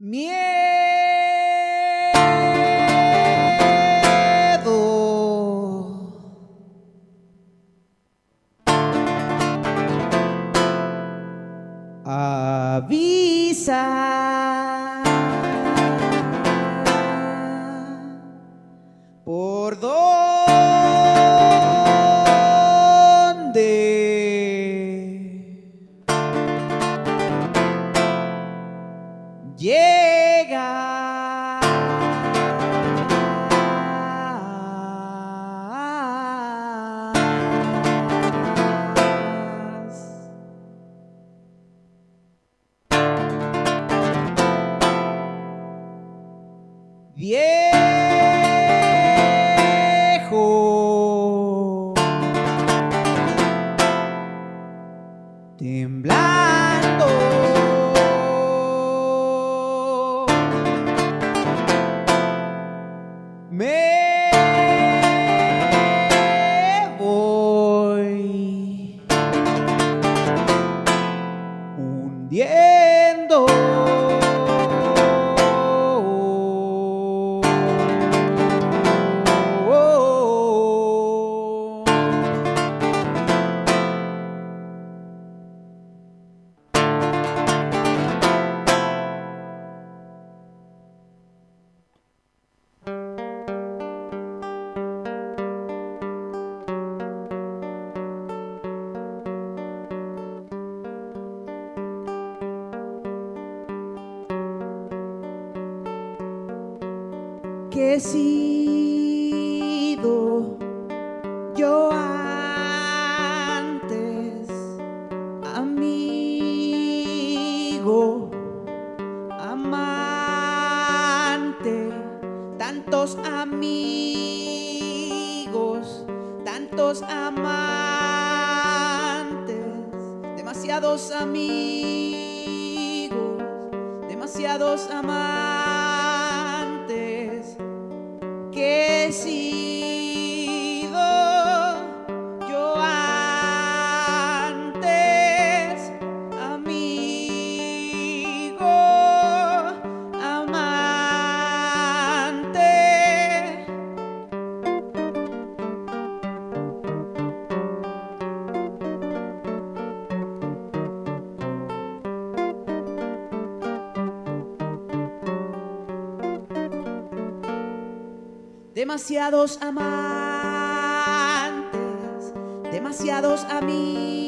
灭。Que he demasiados amantes, demasiados amigos,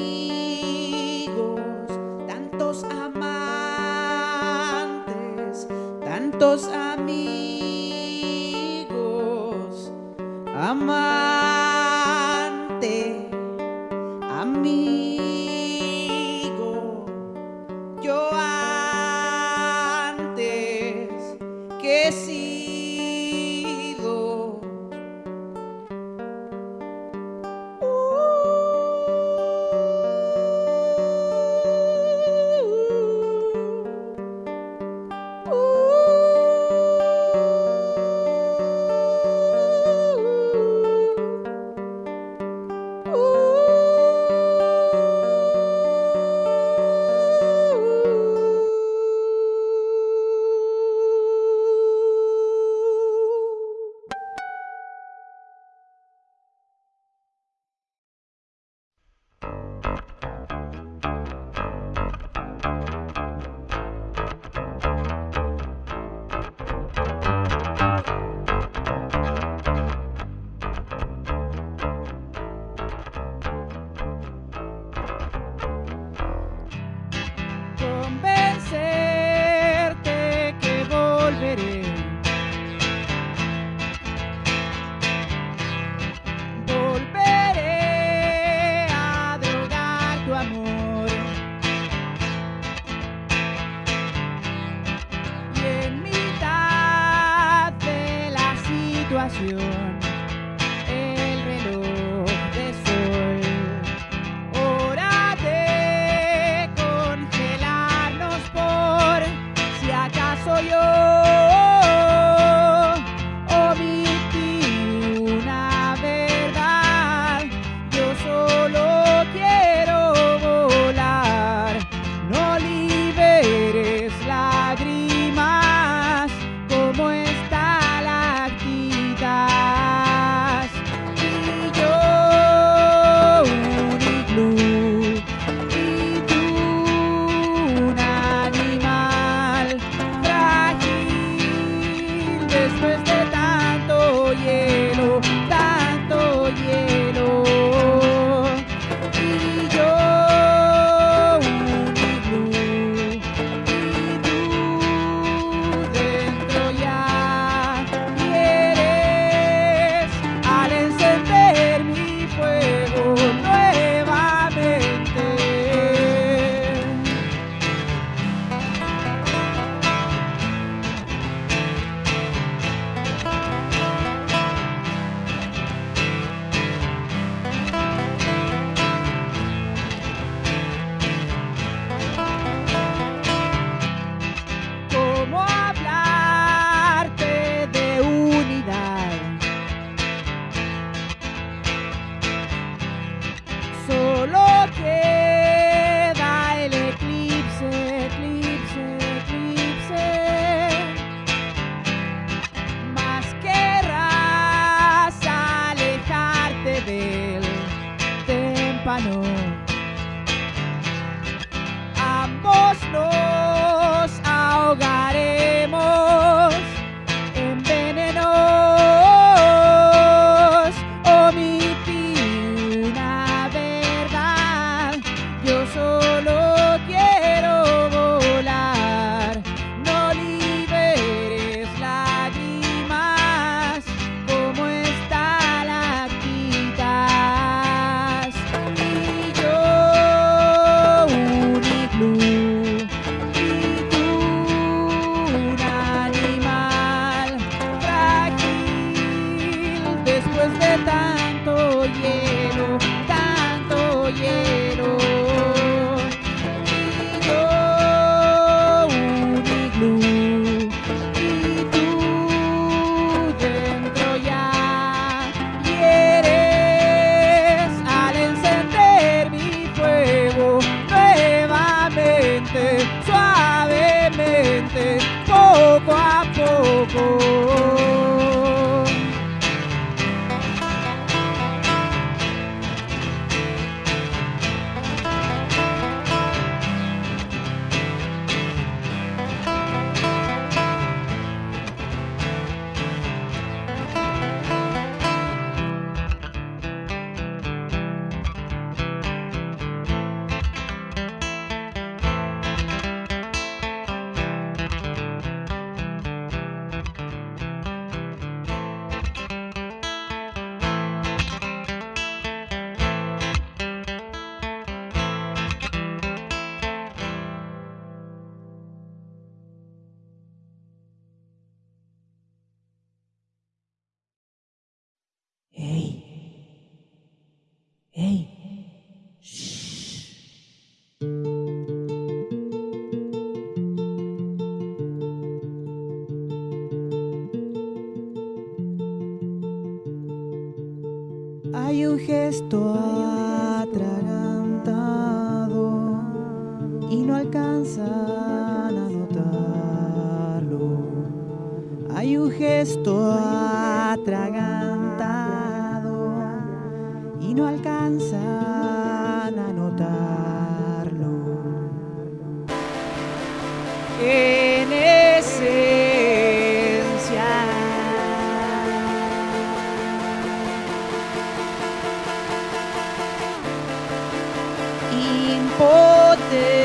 situación, el Urbano. estou poder.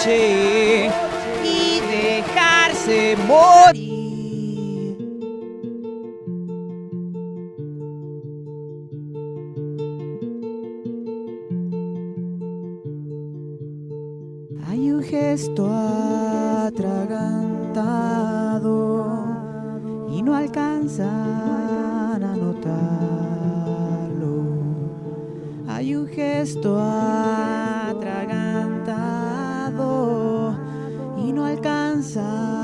noche y dejarse morir. Hay un gesto atragantado y no alcanzan a notarlo. Hay un gesto atragantado inside.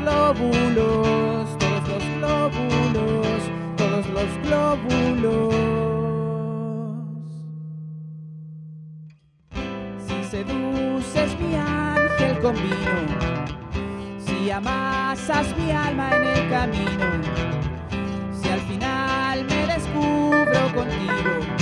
glóbulos, todos los glóbulos, todos los glóbulos. Si seduces mi ángel con vino, si amasas mi alma en el camino, si al final me descubro contigo,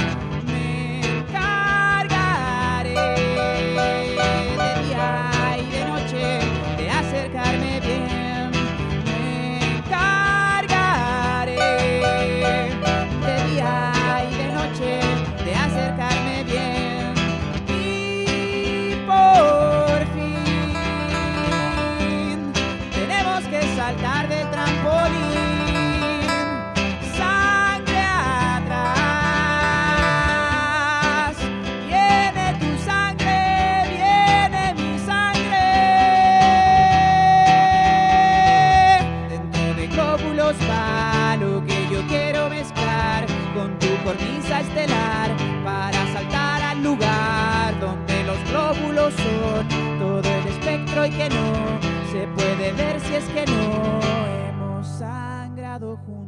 espectro y que no se puede ver si es que no hemos sangrado juntos.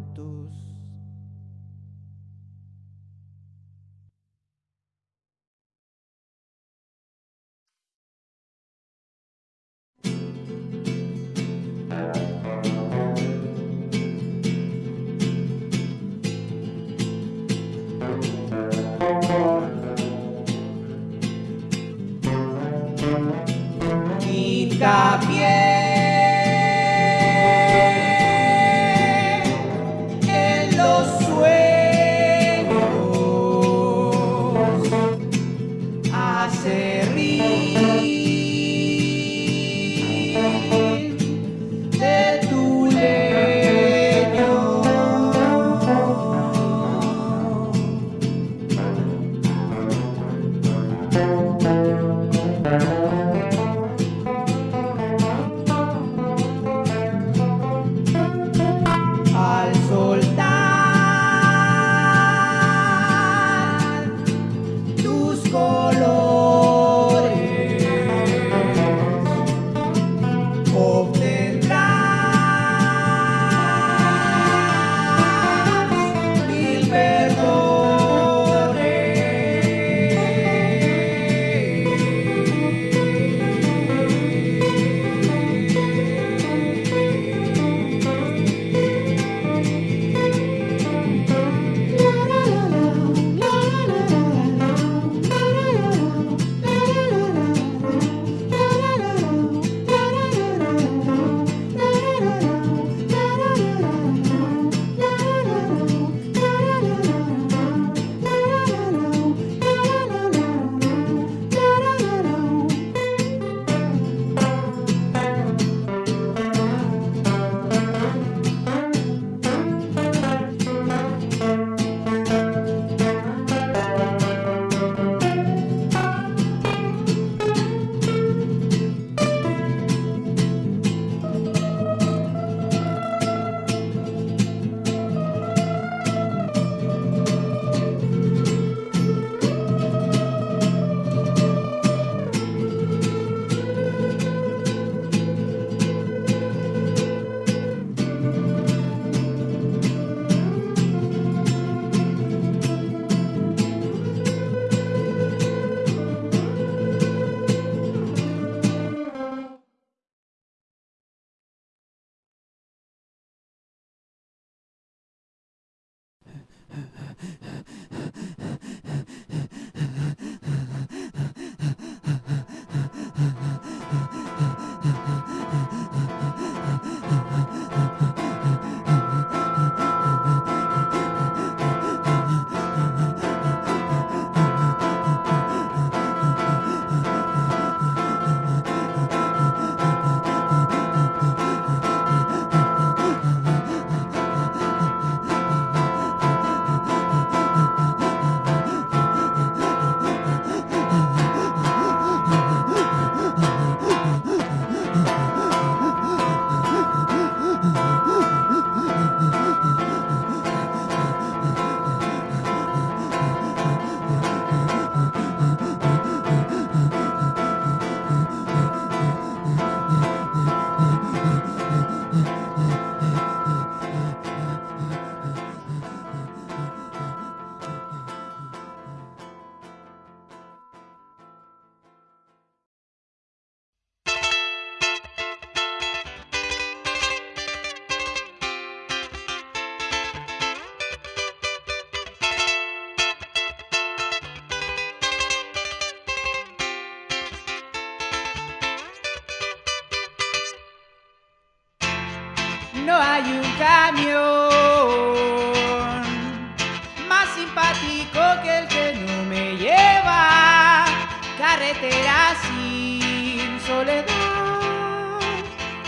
Sin soledad.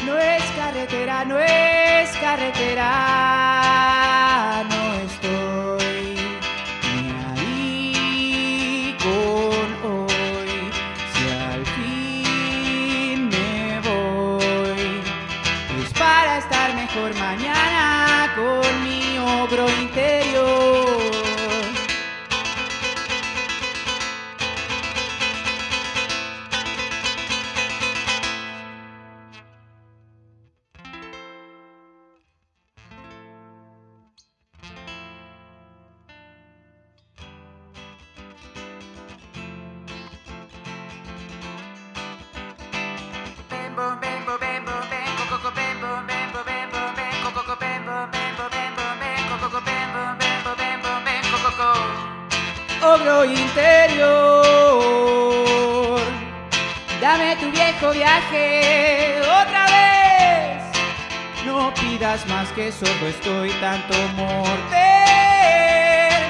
No es carretera, no es carretera, no estoy ni ahí con hoy. Si al fin me voy, es para estar mejor mañana ogro Ogro interior, dame tu viejo viaje otra vez. No pidas más que solo estoy tanto morder.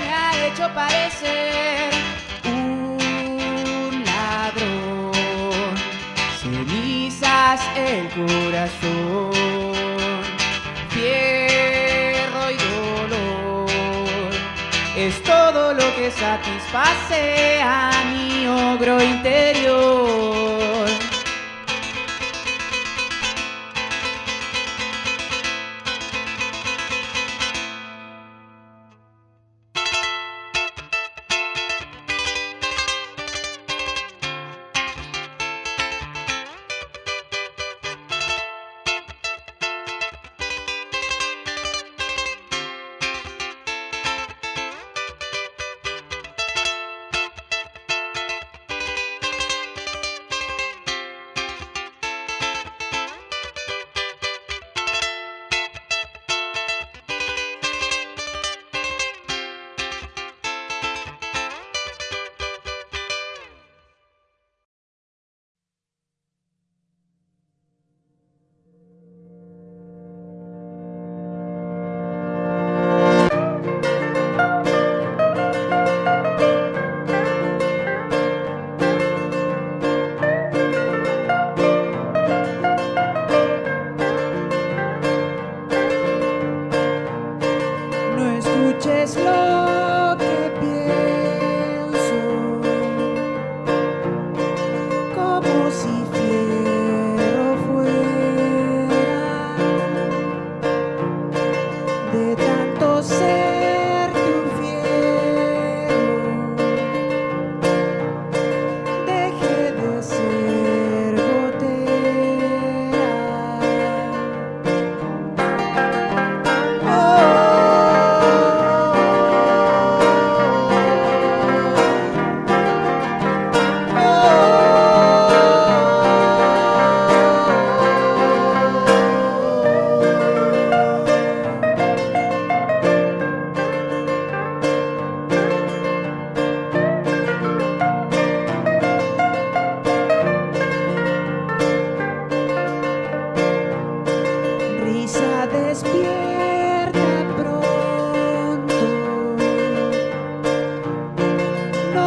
Me ha hecho parecer un ladrón. Cenizas el corazón, Es todo lo que satisface a mi ogro interior.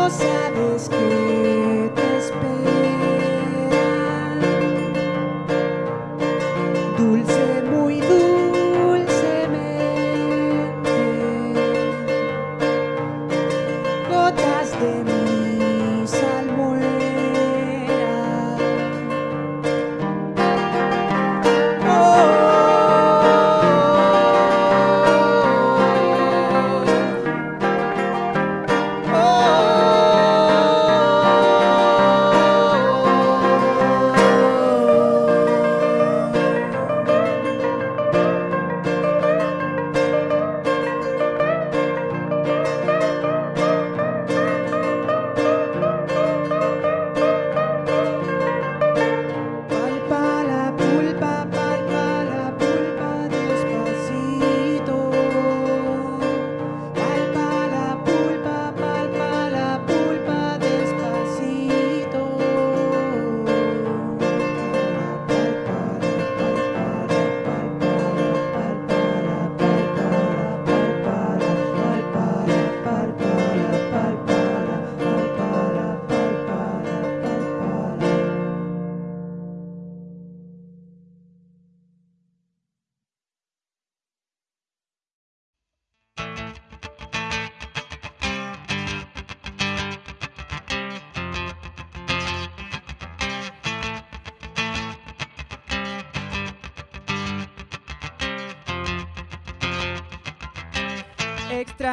sabes que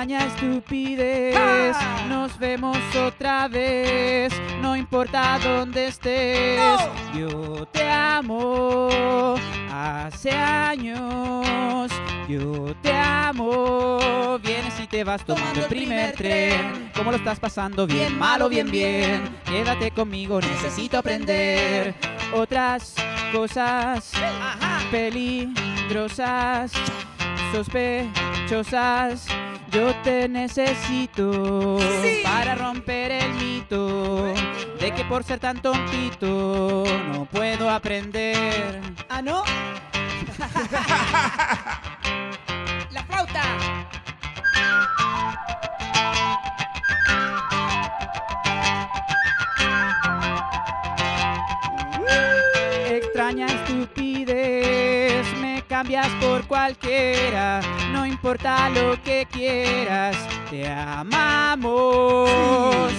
Extraña estupidez, nos vemos otra vez, no importa dónde estés, yo te amo, hace años, yo te amo, vienes y te vas tomando el primer tren, ¿cómo lo estás pasando? Bien, malo, bien, bien, quédate conmigo, necesito aprender otras cosas peligrosas, sospechosas. Yo te necesito para romper el mito de que por ser tan tontito no puedo aprender. ¿Ah, no? ¡La flauta! Cambias por cualquiera, no importa lo que quieras, te amamos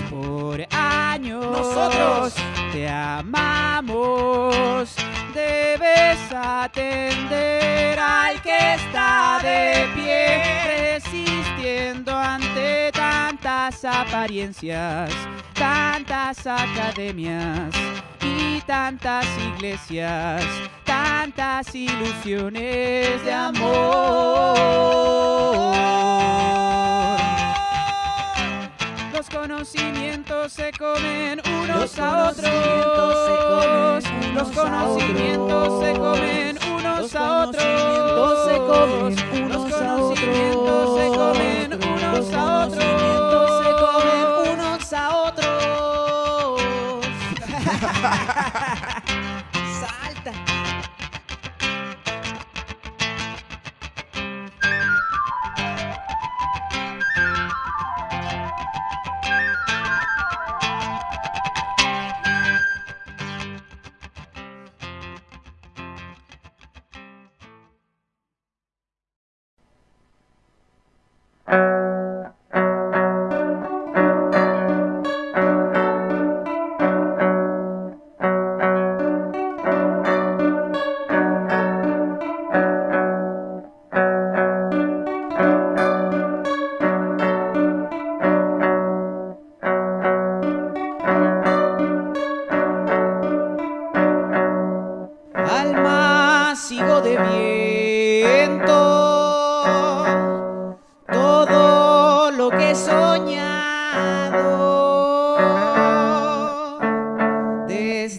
por años. Nosotros. te amamos. Debes atender al que está de pie, resistiendo ante tantas apariencias, tantas academias y tantas iglesias, tantas ilusiones de amor. Los conocimientos se comen unos a otros. Los conocimientos se otros. comen unos a otros. Los conocimientos se otros. comen unos a conocimientos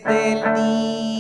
desde el día